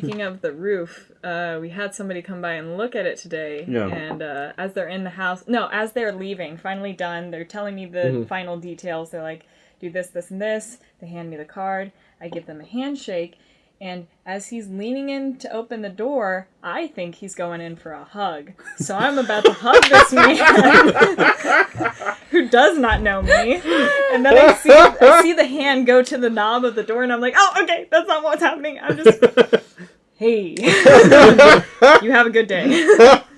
speaking of the roof, uh, we had somebody come by and look at it today. Yeah. And uh, as they're in the house, no, as they're leaving, finally done, they're telling me the Mm-hmm. final details. They're like, do this, this, and this. They hand me the card. I give them a handshake. And as he's leaning in to open the door, I think he's going in for a hug. So I'm about to hug this man who does not know me. And then I see, I see the hand go to the knob of the door, and I'm like, oh, okay, that's not what's happening. I'm just, hey, you have a good day.